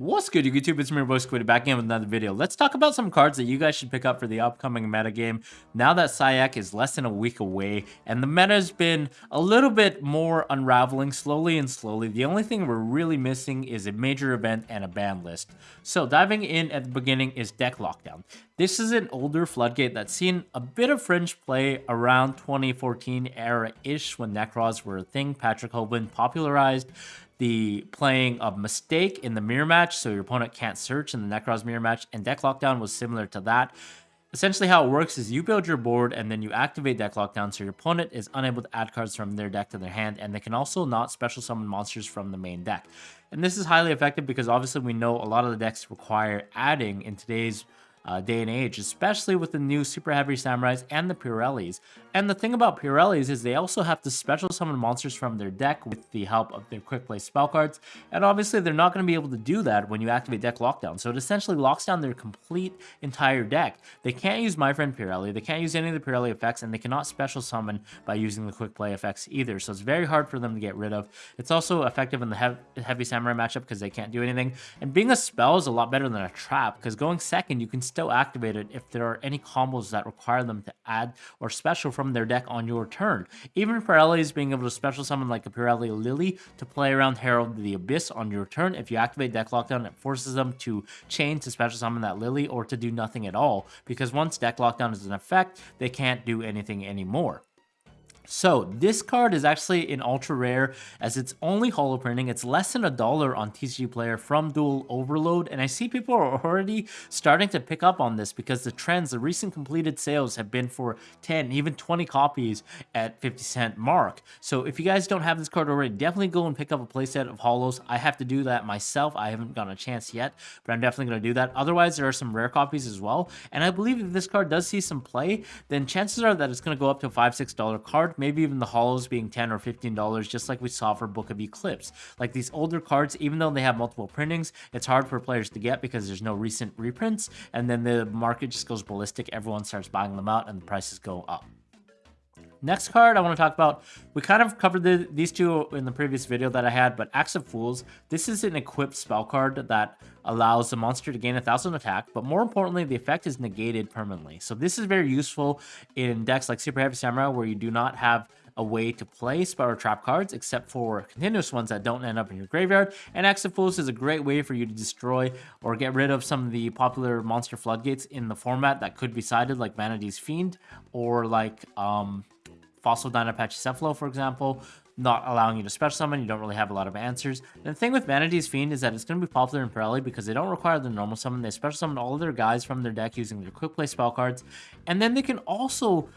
What's good, YouTube? It's me, your boy Squiddy, back in with another video. Let's talk about some cards that you guys should pick up for the upcoming meta game. Now that SIAC is less than a week away, and the meta has been a little bit more unraveling slowly and slowly. The only thing we're really missing is a major event and a ban list. So diving in at the beginning is Deck Lockdown. This is an older Floodgate that's seen a bit of fringe play around 2014 era-ish when Necros were a thing Patrick Hoban popularized the playing of Mistake in the mirror match, so your opponent can't search in the Necros mirror match, and Deck Lockdown was similar to that. Essentially how it works is you build your board and then you activate Deck Lockdown so your opponent is unable to add cards from their deck to their hand and they can also not special summon monsters from the main deck. And this is highly effective because obviously we know a lot of the decks require adding in today's uh, day and age, especially with the new Super Heavy Samurais and the Purrelys. And the thing about Purrelys is they also have to special summon monsters from their deck with the help of their quick play spell cards. And obviously they're not going to be able to do that when you activate deck lockdown. So it essentially locks down their complete entire deck. They can't use My Friend Purrely, they can't use any of the Purrely effects, and they cannot special summon by using the quick play effects either. So it's very hard for them to get rid of. It's also effective in the Heavy Samurai matchup because they can't do anything. And being a spell is a lot better than a trap because going second, you can still activated if there are any combos that require them to add or special from their deck on your turn. Even Purrelys being able to special summon like a Purrely Lily to play around Herald the Abyss on your turn. If you activate deck lockdown, it forces them to chain to special summon that Lily or to do nothing at all because once deck lockdown is in effect, they can't do anything anymore. So this card is actually an ultra rare as it's only holo printing. It's less than a dollar on TCG Player from Duel Overload. And I see people are already starting to pick up on this because the trends, the recent completed sales have been for 10, even 20 copies at 50 cent mark. So if you guys don't have this card already, definitely go and pick up a playset of holos. I have to do that myself. I haven't gotten a chance yet, but I'm definitely going to do that. Otherwise, there are some rare copies as well. And I believe if this card does see some play, then chances are that it's going to go up to a $5, $6 card maybe even the hollows being 10 or 15 dollars just like we saw for book of eclipse. Like these older cards even though they have multiple printings it's hard for players to get because there's no recent reprints and then the market just goes ballistic. Everyone starts buying them out and the prices go up Next card I want to talk about, we kind of covered the, these two in the previous video that I had, but Axe of Fools, this is an equipped spell card that allows the monster to gain a 1000 attack, but more importantly, the effect is negated permanently. So this is very useful in decks like Super Heavy Samurai where you do not have a way to play spell or trap cards except for continuous ones that don't end up in your graveyard. And Axe of Fools is a great way for you to destroy or get rid of some of the popular monster floodgates in the format that could be sided like Vanity's Fiend or like um, Fossil Dyna Pachycephalo, for example, not allowing you to special summon. You don't really have a lot of answers. And the thing with Vanity's Fiend is that it's going to be popular in Purrely because they don't require the normal summon. They special summon all of their guys from their deck using their quick play spell cards. And then they can also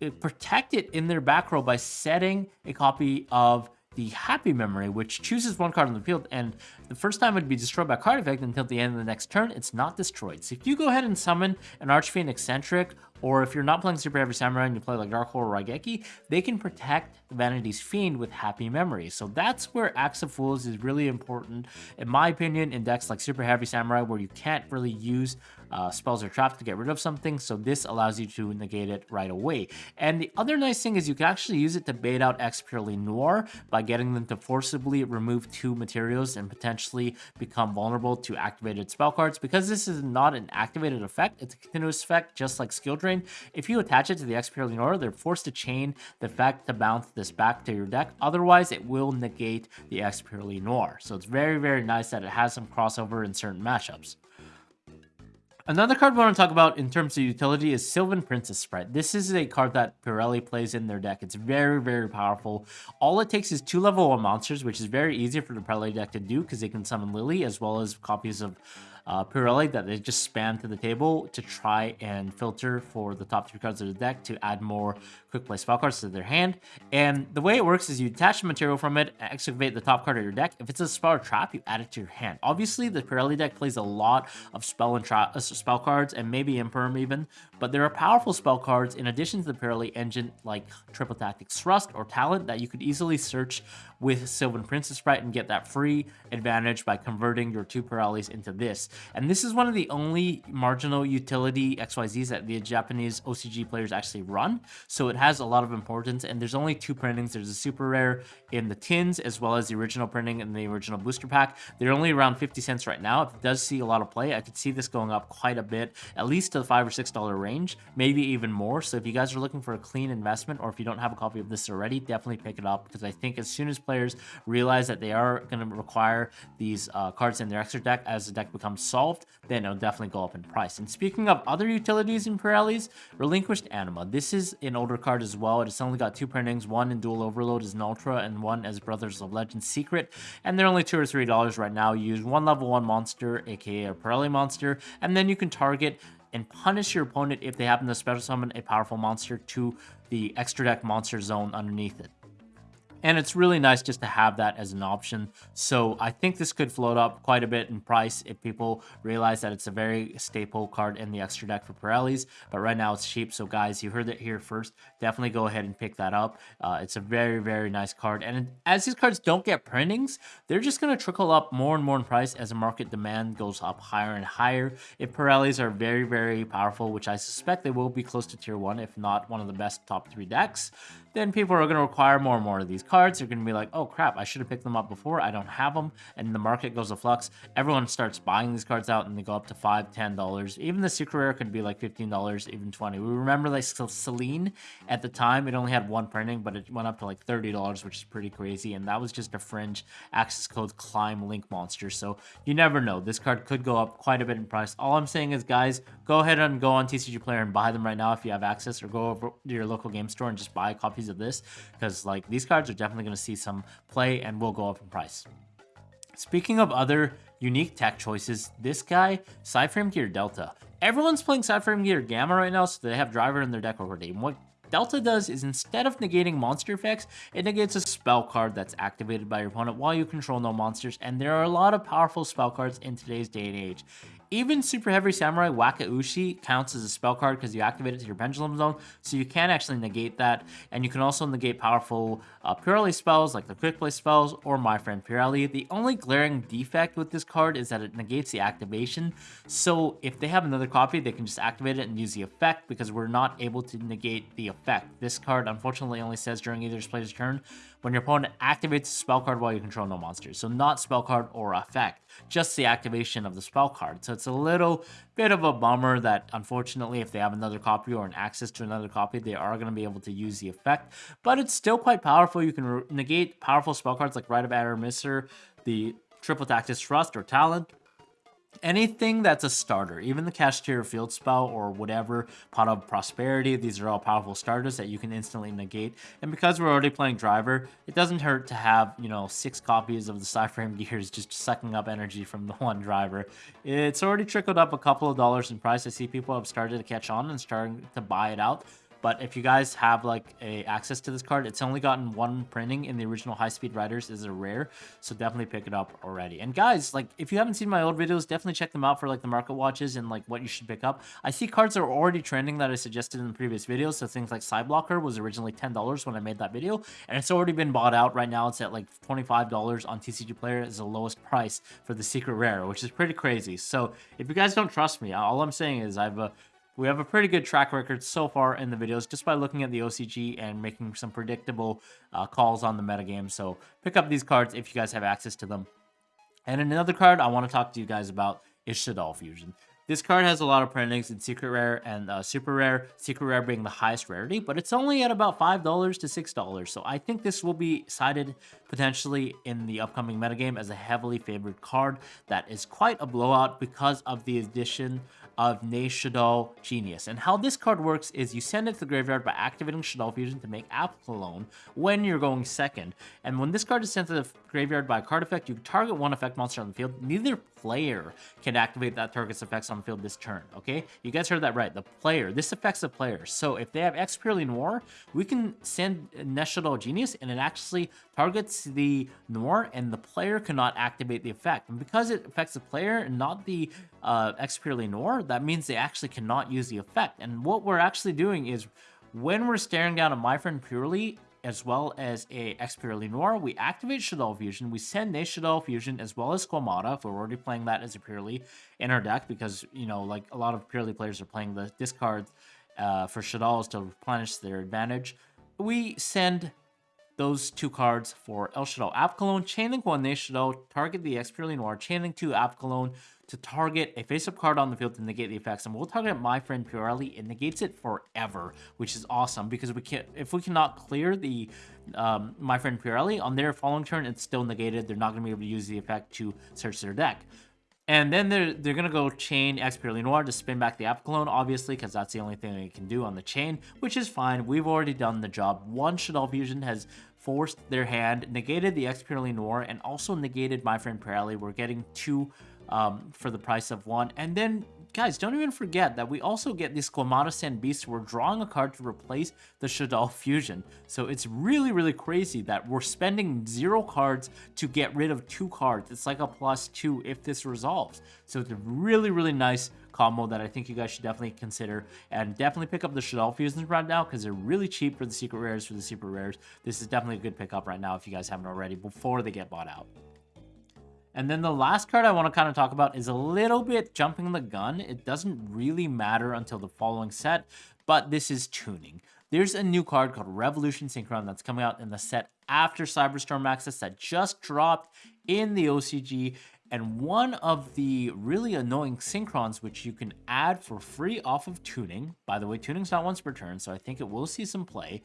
uh, protect it in their back row by setting a copy of the happy memory, which chooses one card on the field, and the first time it'd be destroyed by card effect until the end of the next turn, it's not destroyed. So if you go ahead and summon an Archfiend Eccentric or if you're not playing Super Heavy Samurai and you play like Dark or Raigeki, they can protect Vanity's Fiend with Happy Memories. So that's where Axe of Fools is really important, in my opinion, in decks like Super Heavy Samurai, where you can't really use uh, spells or traps to get rid of something, so this allows you to negate it right away. And the other nice thing is you can actually use it to bait out Expurrely Noir by getting them to forcibly remove two materials and potentially become vulnerable to activated spell cards. Because this is not an activated effect, it's a continuous effect, just like Skill Drain, if you attach it to the Purrely Noir, they're forced to chain the effect to bounce this back to your deck. Otherwise, it will negate the Purrely Noir. So it's very, very nice that it has some crossover in certain matchups. Another card we want to talk about in terms of utility is Sylvan Princess Sprite. This is a card that Purrely plays in their deck. It's very, very powerful. All it takes is two level 1 monsters, which is very easy for the Purrely deck to do because they can summon Lily as well as copies of uh, Purrely that they just spam to the table to try and filter for the top three cards of the deck to add more quick play spell cards to their hand. And the way it works is you attach the material from it, excavate the top card of your deck. If it's a spell or trap, you add it to your hand. Obviously, the Purrely deck plays a lot of spell and trap uh, spell cards and maybe Imperm even, but there are powerful spell cards in addition to the Purrely engine like Triple Tactics Thrust or Talent that you could easily search with Sylvan Princess Sprite and get that free advantage by converting your two Purrelys into this. And this is one of the only marginal utility XYZs that the Japanese OCG players actually run. So it has a lot of importance. And there's only two printings. There's a super rare in the tins as well as the original printing in the original booster pack. They're only around 50 cents right now. If it does see a lot of play, I could see this going up quite a bit, at least to the five or six dollar range, maybe even more. So if you guys are looking for a clean investment or if you don't have a copy of this already, definitely pick it up because I think as soon as players realize that they are going to require these uh, cards in their extra deck as the deck becomes solved, then it'll definitely go up in price. And speaking of other utilities in Purrelys, Relinquished Anima. This is an older card as well. It's only got two printings. One in Duel Overload is an Ultra and one as Brothers of Legend Secret. And they're only two or three dollars right now. You use one level one monster, aka a Purrely monster, and then you can target and punish your opponent if they happen to special summon a powerful monster to the extra deck monster zone underneath it. And it's really nice just to have that as an option. So I think this could float up quite a bit in price if people realize that it's a very staple card in the extra deck for Purrelys. But right now it's cheap. So guys, you heard it here first. Definitely go ahead and pick that up. Uh, it's a very, very nice card. And as these cards don't get printings, they're just going to trickle up more and more in price as the market demand goes up higher and higher. If Purrelys are very, very powerful, which I suspect they will be close to tier 1, if not one of the best top 3 decks, then people are going to require more and more of these cards. They're going to be like, oh crap, I should have picked them up before. I don't have them. And the market goes a flux. Everyone starts buying these cards out and they go up to five, ten dollars. Even the secret rare could be like $15, even 20 We remember like Selene at the time, it only had one printing, but it went up to like $30, which is pretty crazy. And that was just a fringe access code climb link monster. So you never know. This card could go up quite a bit in price. All I'm saying is, guys, go ahead and go on TCG Player and buy them right now if you have access or go over to your local game store and just buy copies copies of this because like these cards are definitely going to see some play and will go up in price. Speaking of other unique tech choices, this guy, Psyframe Gear Delta. Everyone's playing Psyframe Gear Gamma right now, so they have Driver in their deck already. And what Delta does is instead of negating monster effects, it negates a spell card that's activated by your opponent while you control no monsters, and there are a lot of powerful spell cards in today's day and age. Even Super Heavy Samurai Wakaushi counts as a spell card because you activate it to your Pendulum Zone, so you can actually negate that. And you can also negate powerful uh, Purrely spells like the Quick Play spells or My Friend Purrely. The only glaring defect with this card is that it negates the activation. So if they have another copy, they can just activate it and use the effect because we're not able to negate the effect. This card unfortunately only says during either player's turn when your opponent activates a spell card while you control no monsters. So not spell card or effect, just the activation of the spell card. So it's a little bit of a bummer that unfortunately if they have another copy or an access to another copy, they are going to be able to use the effect. But it's still quite powerful. You can negate powerful spell cards like Rite of Aramesir, the Triple Tactics Thrust or Talent, anything that's a starter, even the Kashtira Field Spell or whatever, Pot of Prosperity, these are all powerful starters that you can instantly negate. And because we're already playing Driver, it doesn't hurt to have, you know, six copies of the Psyframe Gears just sucking up energy from the one Driver. It's already trickled up a couple of dollars in price. I see people have started to catch on and starting to buy it out. But if you guys have like a access to this card, it's only gotten one printing in the original High Speed Riders is a rare. So definitely pick it up already. And guys, like if you haven't seen my old videos, definitely check them out for like the market watches and like what you should pick up. I see cards are already trending that I suggested in the previous videos. So things like Psyblocker was originally $10 when I made that video. And it's already been bought out. Right now it's at like $25 on TCG Player is the lowest price for the secret rare, which is pretty crazy. So if you guys don't trust me, all I'm saying is I've uh, we have a pretty good track record so far in the videos just by looking at the OCG and making some predictable uh, calls on the metagame. So pick up these cards if you guys have access to them. And another card I want to talk to you guys about is Shaddoll Fusion. This card has a lot of printings in Secret Rare and uh, Super Rare, Secret Rare being the highest rarity, but it's only at about $5 to $6. So I think this will be cited potentially in the upcoming metagame as a heavily favored card that is quite a blowout because of the addition of Shaddoll Genius. And how this card works is you send it to the graveyard by activating Shaddoll Fusion to make Apkallone when you're going second. And when this card is sent to the graveyard by a card effect, you target one effect monster on the field. Neither player can activate that target's effects on the field this turn, okay? You guys heard that right. The player. This affects the player. So if they have Expurrely Noir, we can send Shaddoll Genius and it actually targets the Noir and the player cannot activate the effect. And because it affects the player and not the uh, Expurrely Noir, that means they actually cannot use the effect. And what we're actually doing is when we're staring down a My Friend Purrely, as well as a Purrely Noir. We activate Shaddoll Fusion. We send a Shaddoll Fusion as well as Squamata if we're already playing that as a purely in our deck because, you know, like a lot of purely players are playing the discard uh, for Shaddolls to replenish their advantage. We send those two cards for El Shaddoll Apkallone, Chainlink 1 Shaddoll, target the Expurrely Noir, Chainlink 2 Apkallone to target a face-up card on the field to negate the effects. And we'll target My Friend Purrely. It negates it forever, which is awesome because we can if we cannot clear the um, My Friend Purrely on their following turn, it's still negated. They're not going to be able to use the effect to search their deck. And then they're they're gonna go chain Expurrely Noir to spin back the Apkallone, obviously, because that's the only thing they can do on the chain, which is fine. We've already done the job. One Shaddoll Fusion has forced their hand, negated the Expurrely Noir, and also negated My Friend Purrely. We're getting two um, for the price of one. And then Guys, don't even forget that we also get this Squamata Sand Beast. We're drawing a card to replace the Shaddoll Fusion. So it's really, really crazy that we're spending zero cards to get rid of two cards. It's like a plus two if this resolves. So it's a really, really nice combo that I think you guys should definitely consider. And definitely pick up the Shaddoll Fusions right now because they're really cheap for the secret rares, for the super rares. This is definitely a good pickup right now if you guys haven't already before they get bought out. And then the last card I want to kind of talk about is a little bit jumping the gun. It doesn't really matter until the following set, but this is tuning. There's a new card called Revolution Synchron that's coming out in the set after Cyberstorm Access that just dropped in the OCG. And one of the really annoying synchrons, which you can add for free off of tuning, by the way, tuning's not once per turn, so I think it will see some play,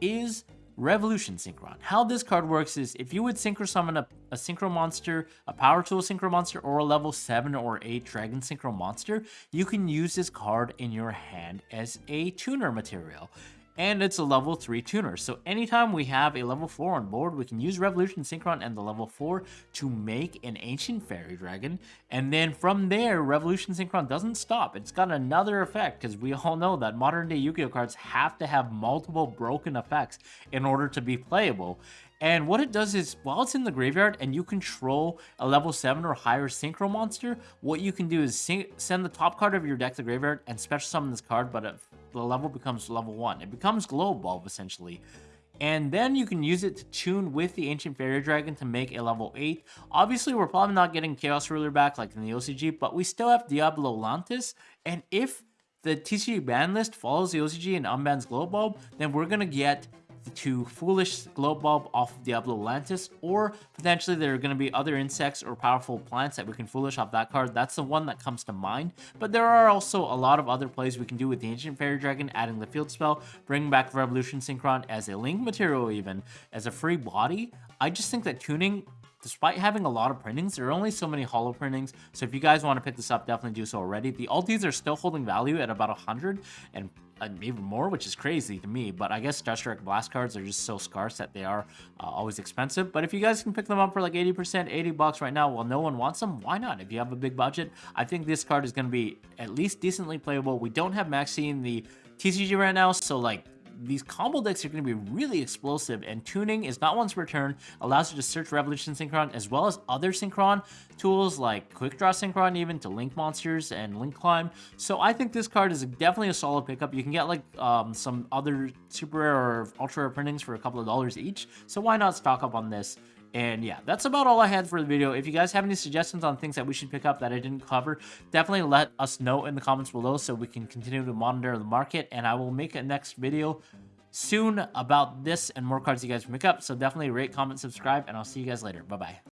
is Revolution Synchron. How this card works is if you would Synchro Summon a, a Synchro Monster, a Power Tool Synchro Monster, or a level 7 or 8 Dragon Synchro Monster, you can use this card in your hand as a tuner material and it's a level 3 tuner. So anytime we have a level 4 on board, we can use Revolution Synchron and the level 4 to make an Ancient Fairy Dragon. And then from there, Revolution Synchron doesn't stop. It's got another effect, because we all know that modern day Yu-Gi-Oh cards have to have multiple broken effects in order to be playable. And what it does is, while it's in the graveyard and you control a level 7 or higher Synchro monster, what you can do is send the top card of your deck to the graveyard and special summon this card, but if the level becomes level 1. It becomes Glow Bulb, essentially. And then you can use it to tune with the Ancient Fairy Dragon to make a level 8. Obviously, we're probably not getting Chaos Ruler back like in the OCG, but we still have Diablo Lantis. And if the TCG ban list follows the OCG and unbans Glow Bulb, then we're going to get to Foolish Glow Bulb off of Diablo Lantis, or potentially there are going to be other insects or powerful plants that we can Foolish off that card. That's the one that comes to mind. But there are also a lot of other plays we can do with the Ancient Fairy Dragon, adding the field spell, bringing back Revolution Synchron as a link material even, as a free body. I just think that tuning despite having a lot of printings, there are only so many hollow printings. So if you guys want to pick this up, definitely do so already. The altis are still holding value at about 100 and even more, which is crazy to me. But I guess Dust Blast cards are just so scarce that they are uh, always expensive. But if you guys can pick them up for like 80%, 80 bucks right now, while no one wants them, why not? If you have a big budget, I think this card is going to be at least decently playable. We don't have Maxi in the TCG right now, so like these combo decks are going to be really explosive, and tuning is not once per turn, allows you to search Revolution Synchron as well as other Synchron tools like Quick Draw Synchron even to link monsters and link climb. So I think this card is definitely a solid pickup. You can get like um, some other super rare or ultra rare printings for a couple of dollars each, so why not stock up on this? And yeah, that's about all I had for the video. If you guys have any suggestions on things that we should pick up that I didn't cover, definitely let us know in the comments below so we can continue to monitor the market. And I will make a next video soon about this and more cards you guys can pick up. So definitely rate, comment, subscribe, and I'll see you guys later. Bye-bye.